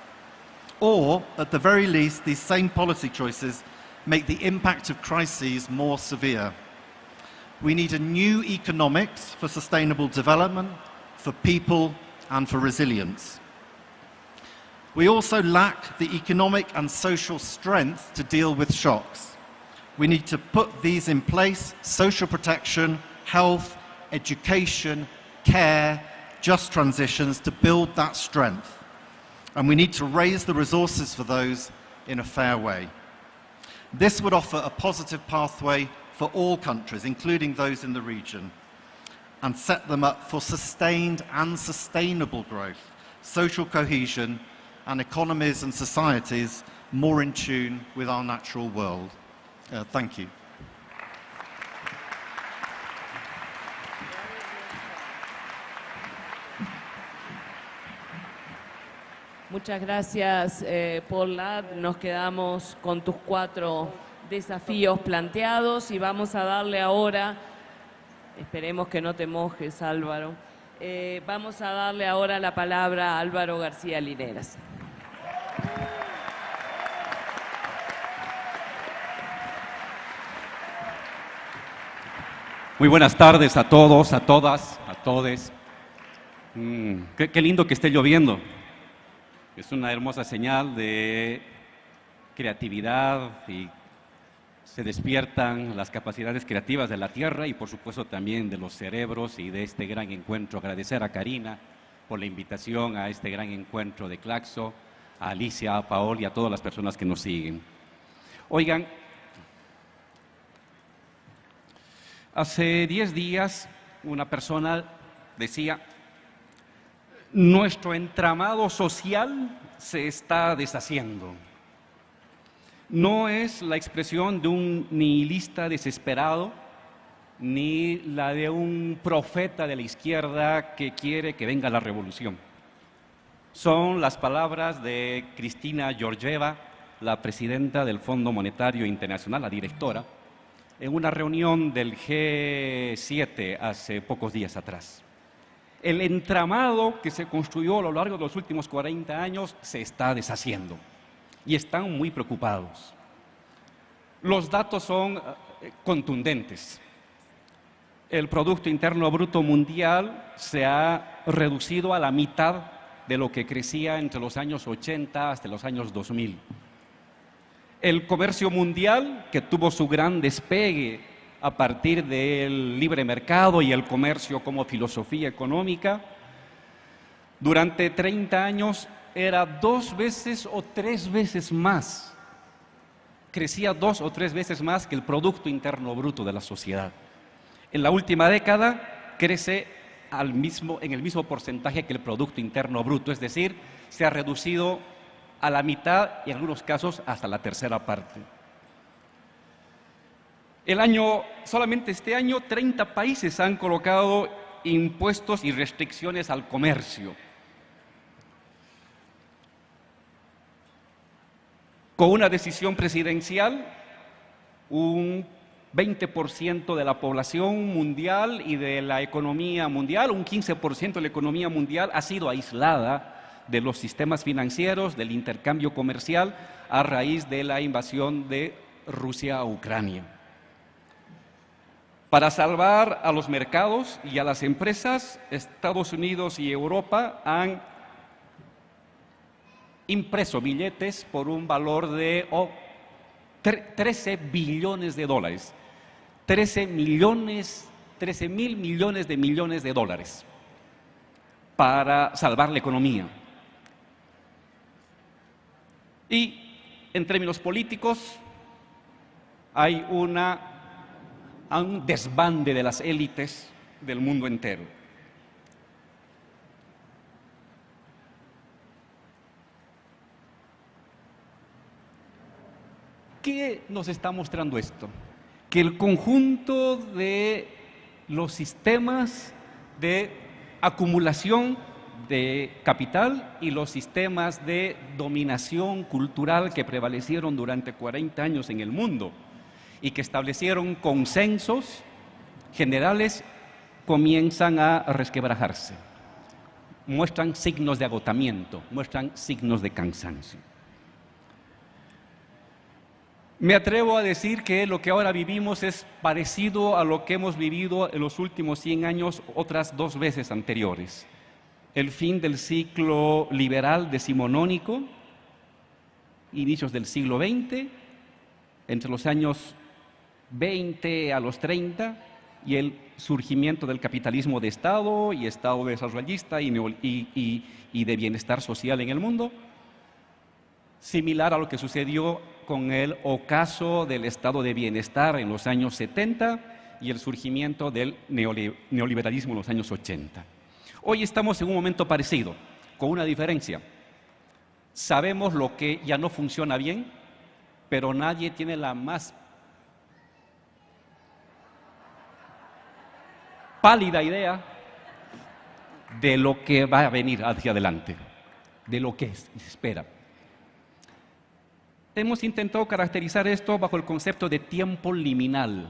Or, at the very least, these same policy choices make the impact of crises more severe. We need a new economics for sustainable development, for people, and for resilience. We also lack the economic and social strength to deal with shocks. We need to put these in place, social protection, health, education, care, just transitions to build that strength. And we need to raise the resources for those in a fair way. This would offer a positive pathway for all countries, including those in the region, and set them up for sustained and sustainable growth, social cohesion, and economies and societies more in tune with our natural world. Uh, thank you. Muchas gracias, eh, Paul. Nos quedamos con tus cuatro desafíos planteados y vamos a darle ahora, esperemos que no te mojes, Álvaro, eh, vamos a darle ahora la palabra a Álvaro García Lineras. Muy buenas tardes a todos, a todas, a todes. Mm, qué, lindo que esté lloviendo. Es una hermosa señal de creatividad y se despiertan las capacidades creativas de la tierra y por supuesto también de los cerebros y de este gran encuentro. Agradecer a Karina por la invitación a este gran encuentro de Claxo, a Alicia, a Paol y a todas las personas que nos siguen. Oigan, hace 10 días una persona decía, nuestro entramado social se está deshaciendo. No es la expresión de un nihilista desesperado, ni la de un profeta de la izquierda que quiere que venga la revolución. Son las palabras de Cristina Georgieva, la presidenta del Fondo Monetario Internacional, la directora, en una reunión del G7 hace pocos días atrás. El entramado que se construyó a lo largo de los últimos 40 años se está deshaciendo y están muy preocupados. Los datos son eh, contundentes. El Producto Interno Bruto Mundial se ha reducido a la mitad de lo que crecía entre los años 80 hasta los años 2000. El comercio mundial, que tuvo su gran despegue a partir del libre mercado y el comercio como filosofía económica, durante 30 años era dos veces o tres veces más crecía dos o tres veces más que el Producto Interno Bruto de la sociedad. En la última década crece al mismo, en el mismo porcentaje que el Producto Interno Bruto, es decir, se ha reducido a la mitad y en algunos casos hasta la tercera parte. El año, solamente este año, 30 países han colocado impuestos y restricciones al comercio. Con una decisión presidencial, un 20% de la población mundial y de la economía mundial, un 15% de la economía mundial ha sido aislada de los sistemas financieros, del intercambio comercial, a raíz de la invasión de Rusia a Ucrania. Para salvar a los mercados y a las empresas, Estados Unidos y Europa han impreso billetes por un valor de 13 billones de dólares. 13 millones, 13 mil millones de millones de dólares para salvar la economía. Y en términos políticos hay una un desbande de las élites del mundo entero. ¿Qué nos está mostrando esto? Que el conjunto de los sistemas de acumulación de capital y los sistemas de dominación cultural que prevalecieron durante 40 años en el mundo y que establecieron consensos generales comienzan a resquebrajarse. Muestran signos de agotamiento, muestran signos de cansancio. Me atrevo a decir que lo que ahora vivimos es parecido a lo que hemos vivido en los últimos 100 años otras dos veces anteriores. El fin del ciclo liberal decimonónico, inicios del siglo XX, entre los años 20 a los 30 y el surgimiento del capitalismo de Estado y Estado desarrollista y, y, de bienestar social en el mundo, similar a lo que sucedió con el ocaso del Estado de bienestar en los años 70 y el surgimiento del neoliberalismo en los años 80. Hoy estamos en un momento parecido, con una diferencia. Sabemos lo que ya no funciona bien, pero nadie tiene la más pálida idea de lo que va a venir hacia adelante, de lo que espera. Hemos intentado caracterizar esto bajo el concepto de tiempo liminal.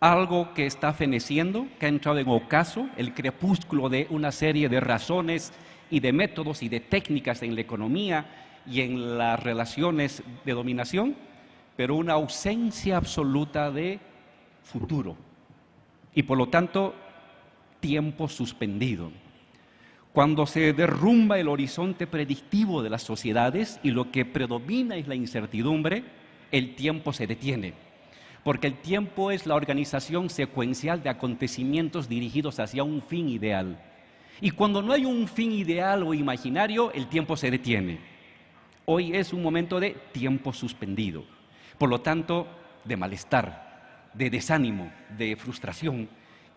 Algo que está feneciendo, que ha entrado en ocaso, el crepúsculo de una serie de razones y de métodos y de técnicas en la economía y en las relaciones de dominación, pero una ausencia absoluta de futuro, y por lo tanto tiempo suspendido. Cuando se derrumba el horizonte predictivo de las sociedades y lo que predomina es la incertidumbre, el tiempo se detiene. Porque el tiempo es la organización secuencial de acontecimientos dirigidos hacia un fin ideal. Y cuando no hay un fin ideal o imaginario, el tiempo se detiene. Hoy es un momento de tiempo suspendido. Por lo tanto, de malestar, de desánimo, de frustración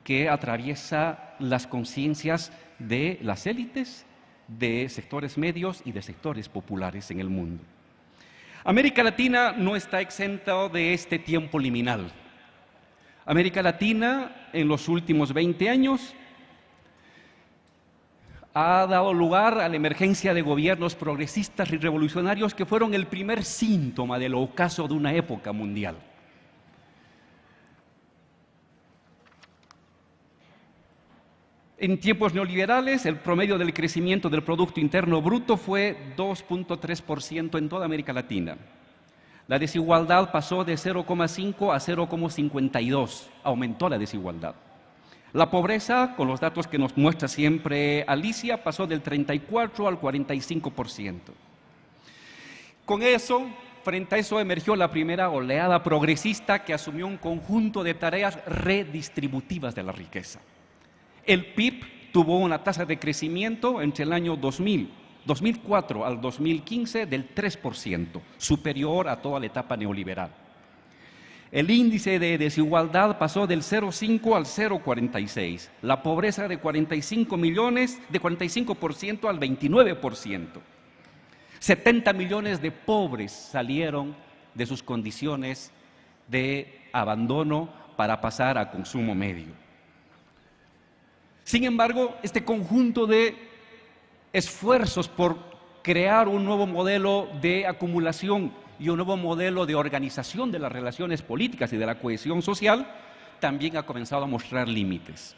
que atraviesa las conciencias de las élites, de sectores medios y de sectores populares en el mundo. América Latina no está exenta de este tiempo liminal. América Latina en los últimos 20 años ha dado lugar a la emergencia de gobiernos progresistas y revolucionarios que fueron el primer síntoma del ocaso de una época mundial. En tiempos neoliberales, el promedio del crecimiento del Producto Interno Bruto fue 2.3% en toda América Latina. La desigualdad pasó de 0,5 a 0,52, aumentó la desigualdad. La pobreza, con los datos que nos muestra siempre Alicia, pasó del 34 al 45%. Con eso, frente a eso emergió la primera oleada progresista que asumió un conjunto de tareas redistributivas de la riqueza. El PIB tuvo una tasa de crecimiento entre el año 2000 2004 al 2015 del 3%, superior a toda la etapa neoliberal. El índice de desigualdad pasó del 0,5 al 0,46. La pobreza de 45 millones, de 45% al 29%. 70 millones de pobres salieron de sus condiciones de abandono para pasar a consumo medio. Sin embargo, este conjunto de esfuerzos por crear un nuevo modelo de acumulación y un nuevo modelo de organización de las relaciones políticas y de la cohesión social, también ha comenzado a mostrar límites.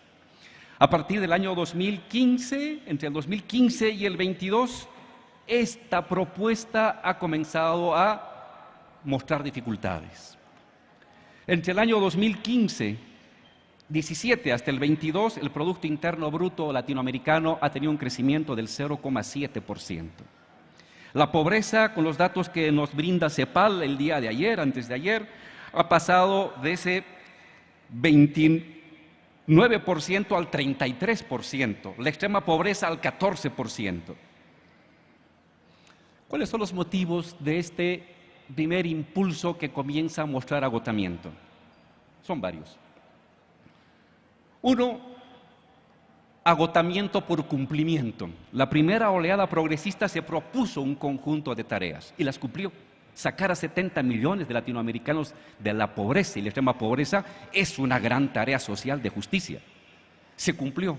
A partir del año 2015, entre el 2015 y el 22, esta propuesta ha comenzado a mostrar dificultades. Entre el año 2015 17 hasta el 22, el Producto Interno Bruto latinoamericano ha tenido un crecimiento del 0,7%. La pobreza, con los datos que nos brinda CEPAL el día de ayer, antes de ayer, ha pasado de ese 29% al 33%, la extrema pobreza al 14%. ¿Cuáles son los motivos de este primer impulso que comienza a mostrar agotamiento? Son varios. Uno, agotamiento por cumplimiento. La primera oleada progresista se propuso un conjunto de tareas y las cumplió. Sacar a 70 millones de latinoamericanos de la pobreza y la extrema pobreza es una gran tarea social de justicia. Se cumplió.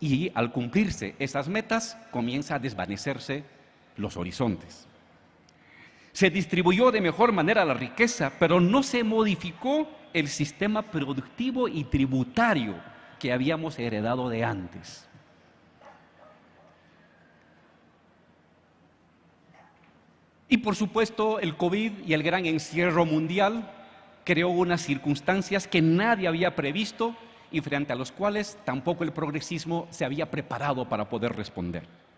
Y al cumplirse esas metas, comienza a desvanecerse los horizontes. Se distribuyó de mejor manera la riqueza, pero no se modificó el sistema productivo y tributario que habíamos heredado de antes. Y por supuesto el COVID y el gran encierro mundial creó unas circunstancias que nadie había previsto y frente a los cuales tampoco el progresismo se había preparado para poder responder.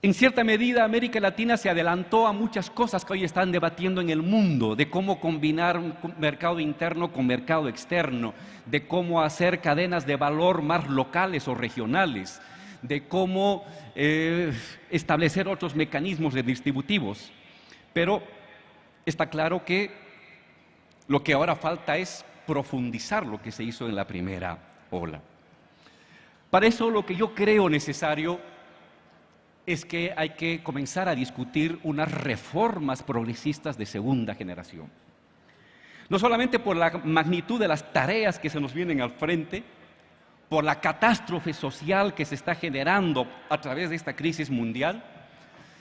En cierta medida, América Latina se adelantó a muchas cosas que hoy están debatiendo en el mundo, de cómo combinar un mercado interno con mercado externo, de cómo hacer cadenas de valor más locales o regionales, de cómo eh, establecer otros mecanismos distributivos. Pero está claro que lo que ahora falta es profundizar lo que se hizo en la primera ola. Para eso lo que yo creo necesario es que hay que comenzar a discutir unas reformas progresistas de segunda generación. No solamente por la magnitud de las tareas que se nos vienen al frente, por la catástrofe social que se está generando a través de esta crisis mundial,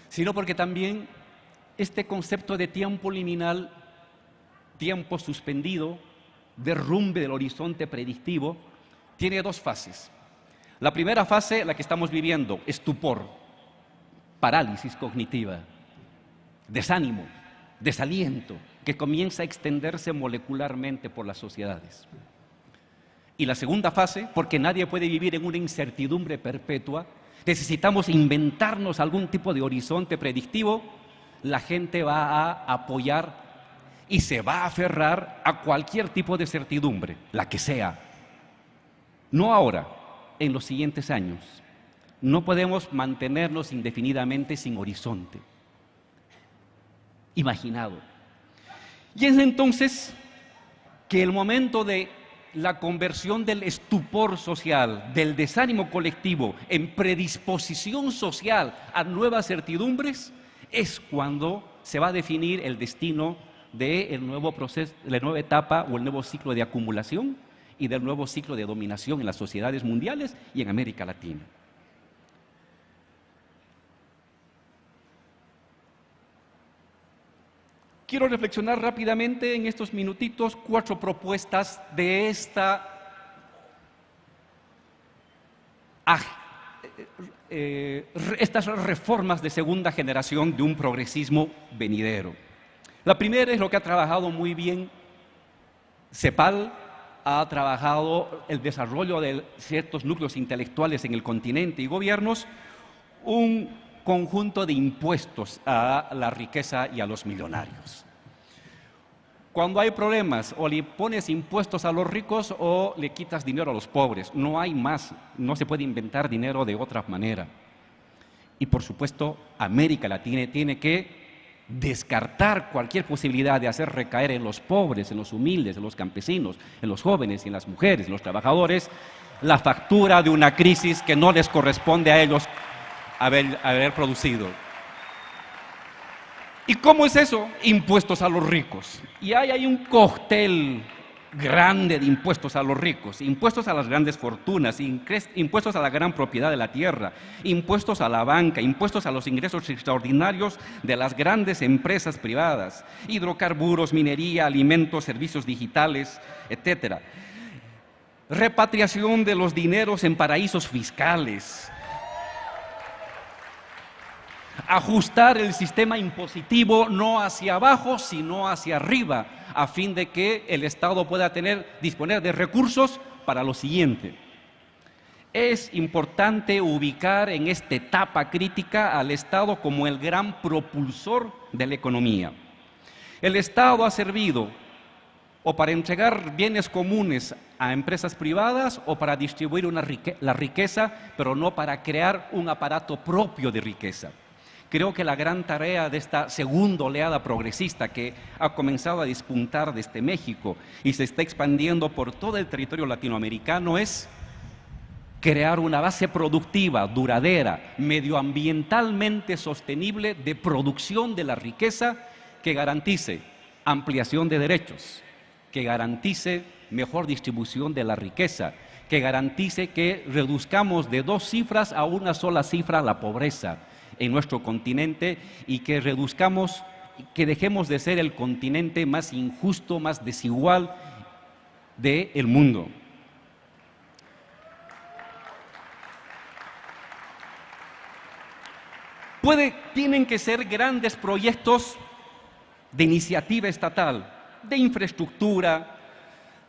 sino porque también este concepto de tiempo liminal, tiempo suspendido, derrumbe del horizonte predictivo, tiene dos fases. La primera fase, la que estamos viviendo, estupor, parálisis cognitiva, desánimo, desaliento, que comienza a extenderse molecularmente por las sociedades. Y la segunda fase, porque nadie puede vivir en una incertidumbre perpetua, necesitamos inventarnos algún tipo de horizonte predictivo, la gente va a apoyar y se va a aferrar a cualquier tipo de certidumbre, la que sea. No ahora, en los siguientes años. No podemos mantenernos indefinidamente sin horizonte. Imaginado. Y es entonces que el momento de la conversión del estupor social, del desánimo colectivo en predisposición social a nuevas certidumbres, es cuando se va a definir el destino del nuevo proceso, de la nueva etapa o el nuevo ciclo de acumulación y del nuevo ciclo de dominación en las sociedades mundiales y en América Latina. Quiero reflexionar rápidamente en estos minutitos cuatro propuestas de esta eh, estas reformas de segunda generación de un progresismo venidero. La primera es lo que ha trabajado muy bien CEPAL, ha trabajado el desarrollo de ciertos núcleos intelectuales en el continente y gobiernos, un conjunto de impuestos a la riqueza y a los millonarios. Cuando hay problemas, o le pones impuestos a los ricos o le quitas dinero a los pobres. No hay más, no se puede inventar dinero de otra manera. Y por supuesto, América Latina tiene que descartar cualquier posibilidad de hacer recaer en los pobres, en los humildes, en los campesinos, en los jóvenes y en las mujeres, en los trabajadores, la factura de una crisis que no les corresponde a ellos haber, producido. ¿Y cómo es eso? Impuestos a los ricos. Y hay, hay un cóctel grande de impuestos a los ricos, impuestos a las grandes fortunas, impuestos a la gran propiedad de la tierra, impuestos a la banca, impuestos a los ingresos extraordinarios de las grandes empresas privadas, hidrocarburos, minería, alimentos, servicios digitales, etcétera. Repatriación de los dineros en paraísos fiscales, ajustar el sistema impositivo no hacia abajo, sino hacia arriba, a fin de que el Estado pueda tener, disponer de recursos para lo siguiente. Es importante ubicar en esta etapa crítica al Estado como el gran propulsor de la economía. El Estado ha servido o para entregar bienes comunes a empresas privadas o para distribuir la riqueza, pero no para crear un aparato propio de riqueza. Creo que la gran tarea de esta segunda oleada progresista que ha comenzado a despuntar desde México y se está expandiendo por todo el territorio latinoamericano es crear una base productiva, duradera, medioambientalmente sostenible de producción de la riqueza que garantice ampliación de derechos, que garantice mejor distribución de la riqueza, que garantice que reduzcamos de dos cifras a una sola cifra la pobreza, en nuestro continente y que reduzcamos, que dejemos de ser el continente más injusto, más desigual del mundo. Puede, tienen que ser grandes proyectos de iniciativa estatal, de infraestructura,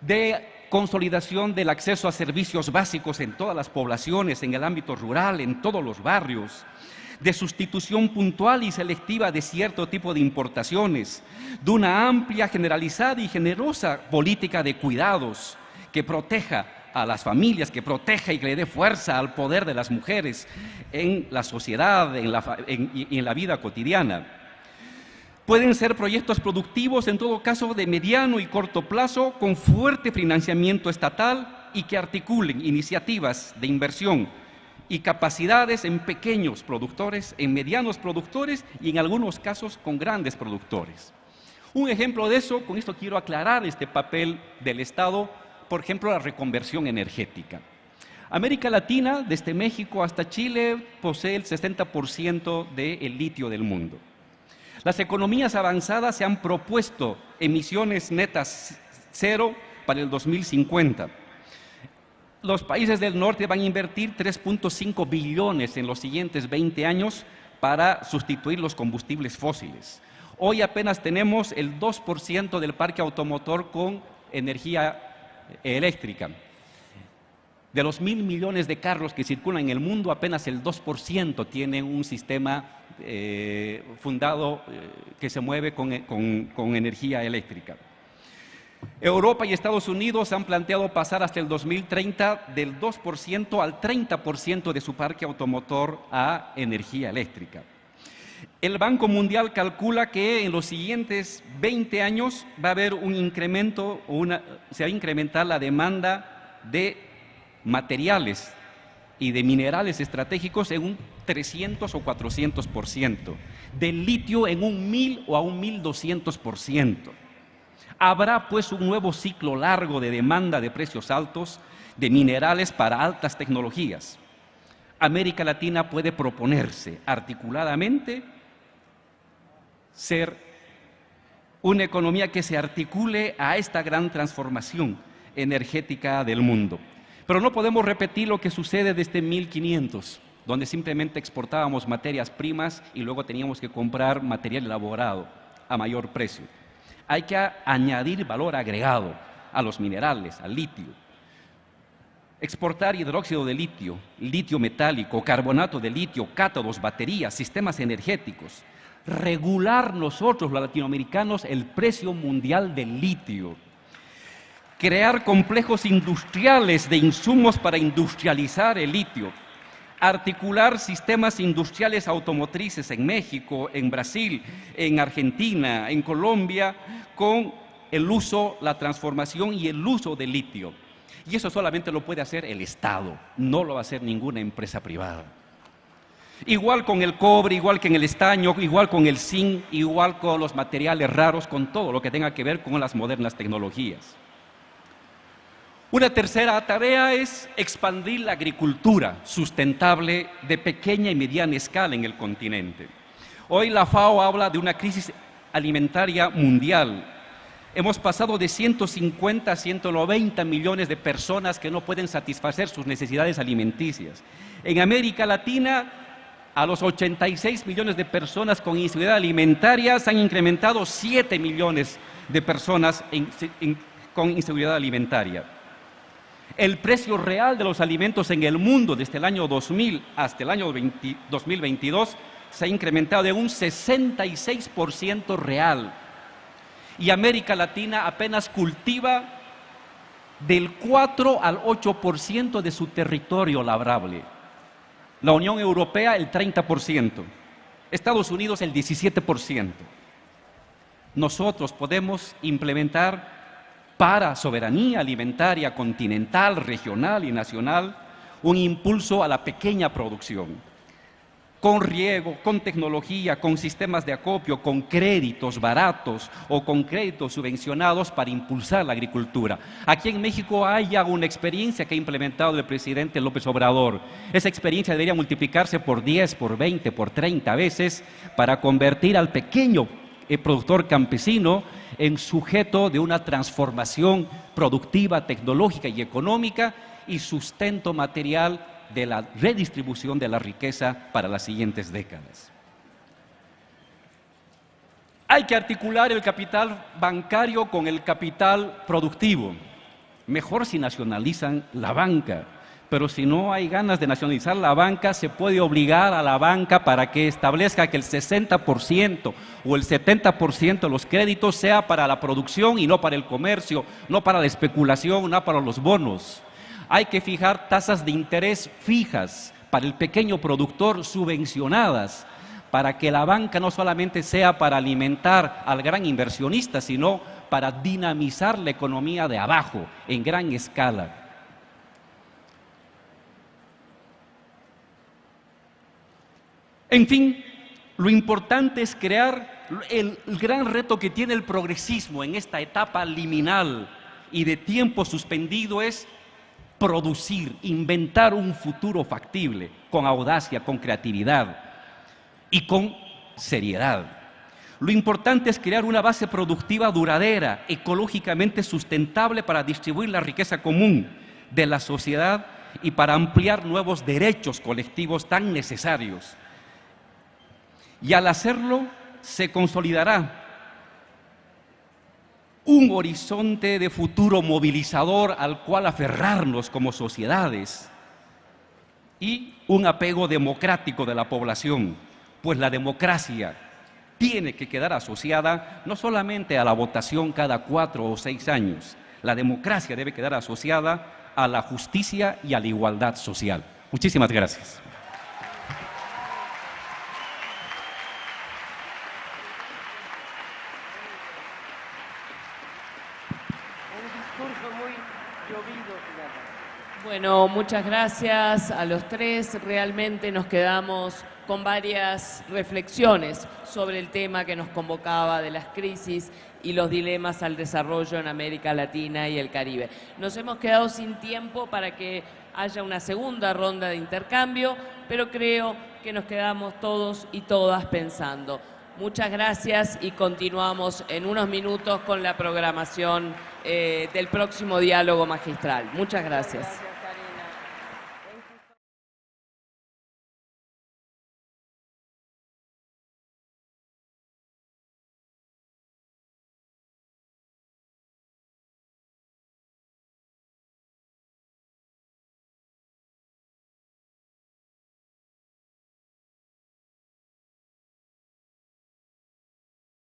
de consolidación del acceso a servicios básicos en todas las poblaciones, en el ámbito rural, en todos los barrios, de sustitución puntual y selectiva de cierto tipo de importaciones, de una amplia, generalizada y generosa política de cuidados que proteja a las familias, que proteja y que le dé fuerza al poder de las mujeres en la sociedad en la, en la vida cotidiana. Pueden ser proyectos productivos, en todo caso, de mediano y corto plazo, con fuerte financiamiento estatal y que articulen iniciativas de inversión y capacidades en pequeños productores, en medianos productores y en algunos casos con grandes productores. Un ejemplo de eso, con esto quiero aclarar este papel del Estado, por ejemplo, la reconversión energética. América Latina, desde México hasta Chile, posee el 60% del litio del mundo. Las economías avanzadas se han propuesto emisiones netas cero para el 2050 los países del norte van a invertir 3.5 billones en los siguientes 20 años para sustituir los combustibles fósiles. Hoy apenas tenemos el 2% del parque automotor con energía eléctrica. De los mil millones de carros que circulan en el mundo, apenas el 2% tiene un sistema eh, fundado eh, que se mueve con energía eléctrica. Europa y Estados Unidos han planteado pasar hasta el 2030 del 2% al 30% de su parque automotor a energía eléctrica. El Banco Mundial calcula que en los siguientes 20 años va a haber un incremento, se va a incrementar la demanda de materiales y de minerales estratégicos en un 300 o 400%, del litio en un 1000 o a un 1200%. Habrá pues un nuevo ciclo largo de demanda de precios altos de minerales para altas tecnologías. América Latina puede proponerse articuladamente ser una economía que se articule a esta gran transformación energética del mundo. Pero no podemos repetir lo que sucede desde 1500, donde simplemente exportábamos materias primas y luego teníamos que comprar material elaborado a mayor precio hay que añadir valor agregado a los minerales, al litio. Exportar hidróxido de litio, litio metálico, carbonato de litio, cátodos, baterías, sistemas energéticos. regular nosotros los latinoamericanos el precio mundial del litio, crear complejos industriales de insumos para industrializar el litio, articular sistemas industriales automotrices en México, en Brasil, en Argentina, en Colombia, con el uso, la transformación y el uso del litio. Y eso solamente lo puede hacer el Estado, no lo va a hacer ninguna empresa privada. Igual con el cobre, igual que en el estaño, igual con el zinc, igual con los materiales raros, con todo lo que tenga que ver con las modernas tecnologías. Una tercera tarea es expandir la agricultura sustentable de pequeña y mediana escala en el continente. Hoy la FAO habla de una crisis alimentaria mundial. Hemos pasado de 150 a 190 millones de personas que no pueden satisfacer sus necesidades alimenticias. En América Latina, a los 86 millones de personas con inseguridad alimentaria se han incrementado 7 millones de personas con inseguridad alimentaria. El precio real de los alimentos en el mundo desde el año 2000 hasta el año 2022 se ha incrementado de un 66% real. Y América Latina apenas cultiva del 4 al 8% de su territorio labrable. La Unión Europea el 30%, Estados Unidos el 17%. Nosotros podemos implementar para soberanía alimentaria continental, regional y nacional un impulso a la pequeña producción con riego, con tecnología, con sistemas de acopio, con créditos baratos o con créditos subvencionados para impulsar la agricultura. Aquí en México hay ya una experiencia que ha implementado el presidente López Obrador. Esa experiencia debería multiplicarse por 10, por 20, por 30 veces para convertir al pequeño eh, productor campesino en sujeto de una transformación productiva, tecnológica y económica y sustento material de la redistribución de la riqueza para las siguientes décadas. Hay que articular el capital bancario con el capital productivo. Mejor si nacionalizan la banca, pero si no hay ganas de nacionalizar la banca, se puede obligar a la banca para que establezca que el 60% o el 70% de los créditos sea para la producción y no para el comercio, no para la especulación, no para los bonos hay que fijar tasas de interés fijas para el pequeño productor subvencionadas, para que la banca no solamente sea para alimentar al gran inversionista, sino para dinamizar la economía de abajo en gran escala. En fin, lo importante es crear el, gran reto que tiene el progresismo en esta etapa liminal y de tiempo suspendido es producir, inventar un futuro factible con audacia, con creatividad y con seriedad. Lo importante es crear una base productiva duradera, ecológicamente sustentable para distribuir la riqueza común de la sociedad y para ampliar nuevos derechos colectivos tan necesarios. Y al hacerlo se consolidará un horizonte de futuro movilizador al cual aferrarnos como sociedades y un apego democrático de la población, pues la democracia tiene que quedar asociada no solamente a la votación cada cuatro o seis años, la democracia debe quedar asociada a la justicia y a la igualdad social. Muchísimas gracias. Bueno, muchas gracias a los tres. Realmente nos quedamos con varias reflexiones sobre el tema que nos convocaba de las crisis y los dilemas al desarrollo en América Latina y el Caribe. Nos hemos quedado sin tiempo para que haya una segunda ronda de intercambio, pero creo que nos quedamos todos y todas pensando. Muchas gracias y continuamos en unos minutos con la programación eh, del próximo diálogo magistral. Muchas gracias.